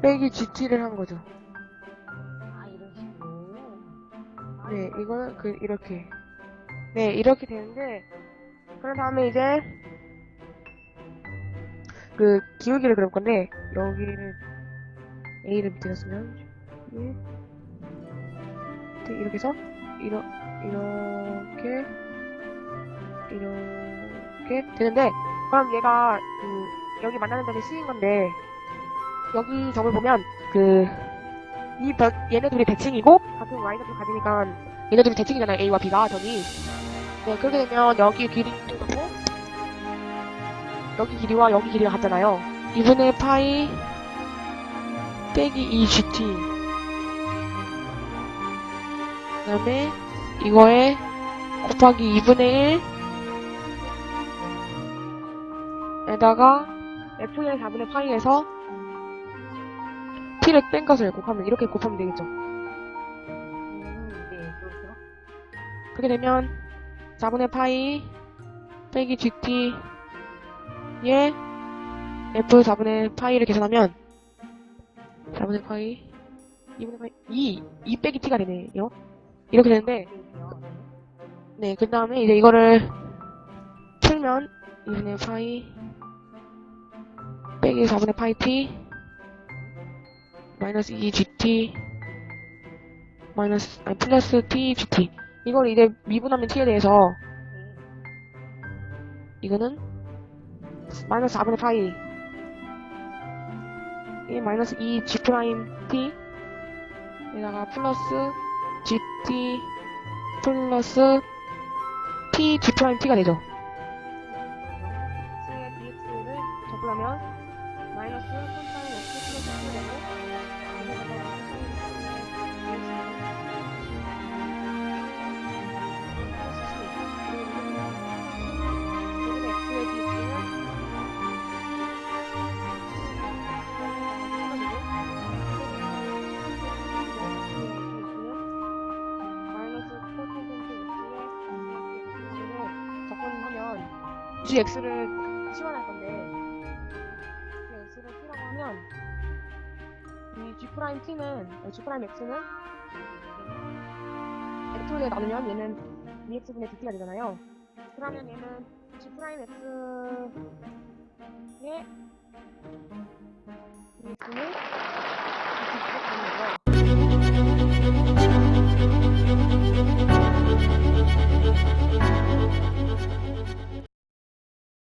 빼기 GT를 한 거죠. 아, 이런 식으로. 아, 네, 이거는 그 이렇게. 네, 이렇게 되는데 그런 다음에 이제 그 기울기를 그릴 건데 여기를 A를 밑에다 쓰면 예. 이렇게 해서 이러, 이렇게 이렇게 되는데 그럼 얘가 그 여기 만나는 점이 C인 건데 여기 점을 보면 그이 얘네 둘이 대칭이고 같은 Y좌표 가지니까 얘네 둘이 대칭이잖아요 A와 B가 점이 네 그렇게 되면 여기 길이 같고 여기 길이와 여기 길이가 같잖아요. 2분의 파이 빼기 2gt 그 다음에 이거에 곱하기 2분의 1 에다가 f의 4분의 파이에서 t를 뺀 것을 곱하면 이렇게 곱하면 되겠죠 음, 네, 그렇죠. 그렇게 되면 4분의 파이 빼기 gt 에 f 4분의 파이를 계산하면 4분의 파이 2분의 파이 2 2 빼기 t가 되네요 이렇게 되는데 그렇죠. 네, 그 다음에 이제 이거를 풀면 2분의 파이 빼기 4분의 파이 t 마이너스 2gt 마이너스 아니 플러스 t gt 이걸 이제 미분하면 t에 대해서 이거는 마이너스 4분의 파이 이 마이너스 2g 프라임 t 에다가 플러스 gt 플러스 t g 프라임 t가 되죠. Gx를 치환할 건데 gx를 치라고 하면 이 g prime t는 g prime x는 x에 나누면 얘는 2x분의 dt가 되잖아요. 그러면 얘는 g prime x의 dx는 dt가 되는 거고요.